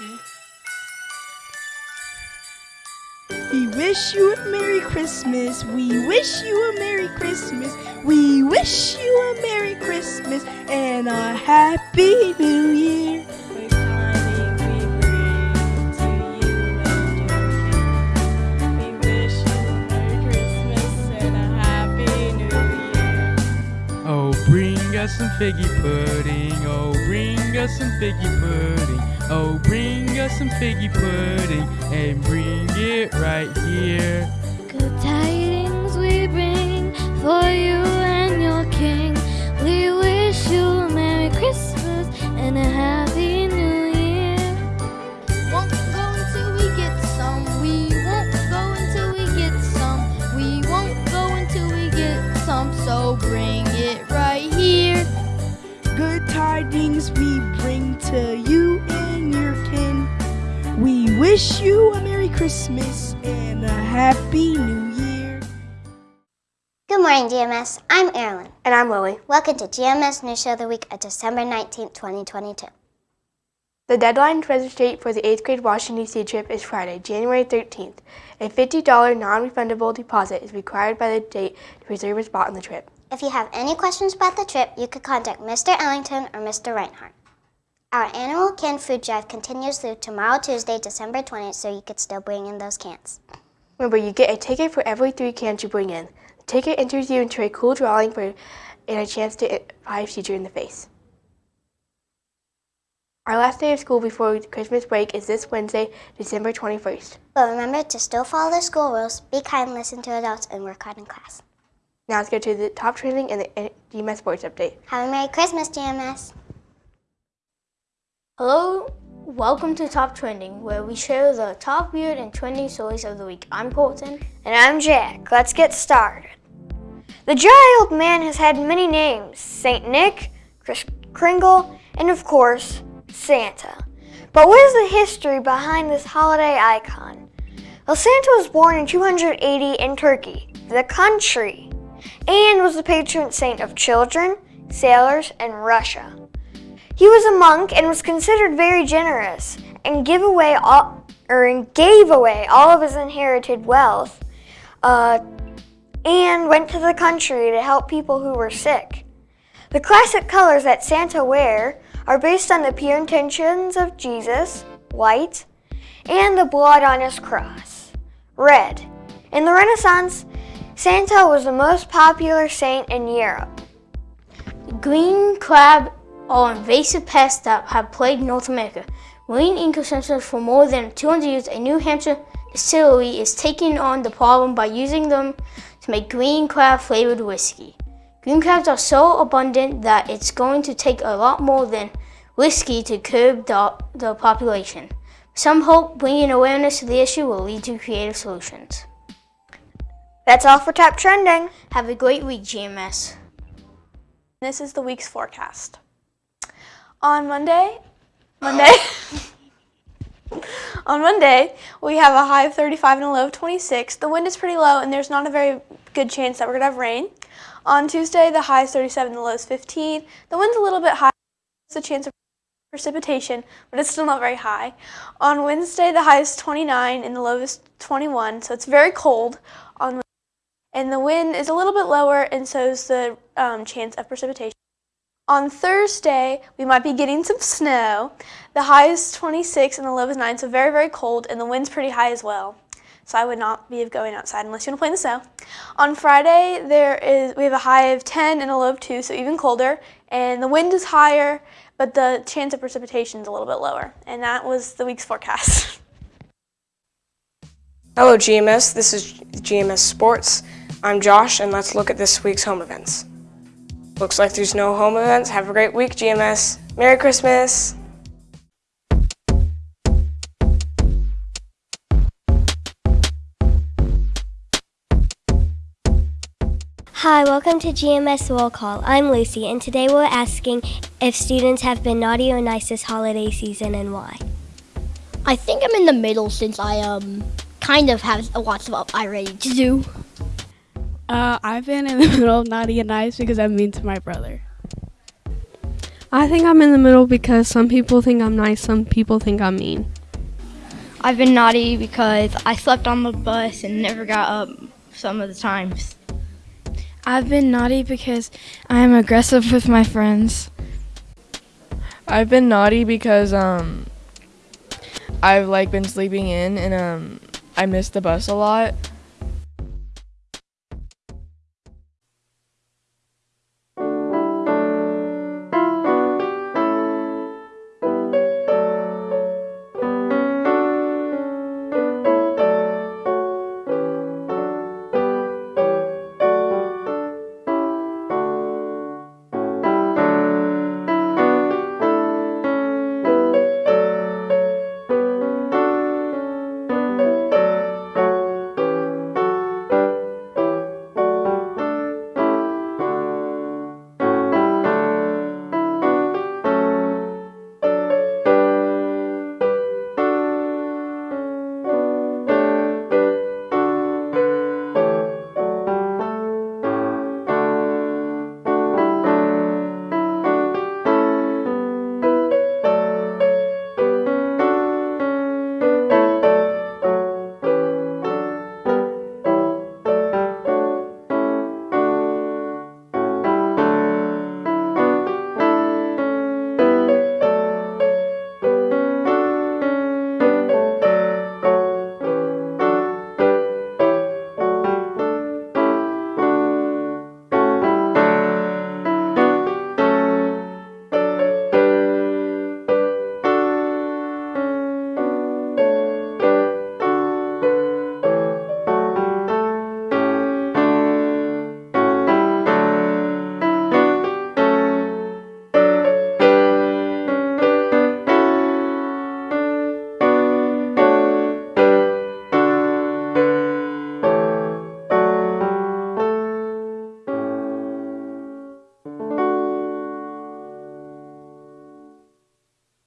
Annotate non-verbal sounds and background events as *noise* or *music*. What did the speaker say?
We wish you a Merry Christmas. We wish you a Merry Christmas. We wish you a Merry Christmas and a Happy New bring us some figgy pudding. Oh, bring us some figgy pudding. Oh, bring us some figgy pudding and bring it right here. Good tidings we bring for you to you and your kin. We wish you a Merry Christmas and a Happy New Year. Good morning, GMS. I'm Erilyn. And I'm Lily. Welcome to GMS News Show of the Week of December 19th, 2022. The deadline to register for the 8th grade Washington, D.C. trip is Friday, January 13th. A $50 non refundable deposit is required by the date to reserve a spot on the trip. If you have any questions about the trip, you could contact Mr. Ellington or Mr. Reinhardt. Our annual canned food drive continues through tomorrow, Tuesday, December 20th, so you could still bring in those cans. Remember, you get a ticket for every three cans you bring in. The ticket enters you into a cool drawing for and a chance to five teacher in the face. Our last day of school before Christmas break is this Wednesday, December 21st. But remember to still follow the school rules, be kind, listen to adults, and work hard in class. Now let's go to the top trending and the GMS sports update. Have a Merry Christmas, GMS. Hello, welcome to Top Trending, where we share the top weird and trending stories of the week. I'm Colton. And I'm Jack. Let's get started. The jolly old man has had many names St. Nick, Kris Kringle, and of course, Santa. But what is the history behind this holiday icon? Well, Santa was born in 280 in Turkey, the country, and was the patron saint of children, sailors, and Russia. He was a monk and was considered very generous and give away all, or gave away all of his inherited wealth uh, and went to the country to help people who were sick. The classic colors that Santa wear are based on the pure intentions of Jesus, white, and the blood on his cross, red. In the Renaissance, Santa was the most popular saint in Europe. Green crab are invasive pests that have plagued North America. Marine ecosystems for more than 200 years, a New Hampshire distillery is taking on the problem by using them to make green crab flavored whiskey. Green crabs are so abundant that it's going to take a lot more than whiskey to curb the, the population. Some hope bringing awareness to the issue will lead to creative solutions. That's all for Top Trending. Have a great week, GMS. This is the week's forecast. On Monday, Monday, *laughs* on Monday, we have a high of 35 and a low of 26. The wind is pretty low, and there's not a very good chance that we're going to have rain. On Tuesday, the high is 37 the low is 15. The wind's a little bit high. There's a chance of precipitation, but it's still not very high. On Wednesday, the high is 29 and the low is 21, so it's very cold. On and the wind is a little bit lower, and so is the um, chance of precipitation. On Thursday, we might be getting some snow. The high is 26 and the low is 9, so very, very cold, and the wind's pretty high as well. So I would not be going outside unless you want to play in the snow. On Friday, there is we have a high of 10 and a low of 2, so even colder, and the wind is higher, but the chance of precipitation is a little bit lower. And that was the week's forecast. *laughs* Hello GMS, this is GMS Sports. I'm Josh, and let's look at this week's home events. Looks like there's no home events. Have a great week, GMS. Merry Christmas! Hi, welcome to GMS Roll Call. I'm Lucy, and today we're asking if students have been naughty or nice this holiday season and why. I think I'm in the middle since I um kind of have lots of i-Ready to do. Uh, I've been in the *laughs* middle of naughty and nice because I'm mean to my brother. I think I'm in the middle because some people think I'm nice, some people think I'm mean. I've been naughty because I slept on the bus and never got up some of the times. I've been naughty because I am aggressive with my friends. I've been naughty because um I've like been sleeping in and um I missed the bus a lot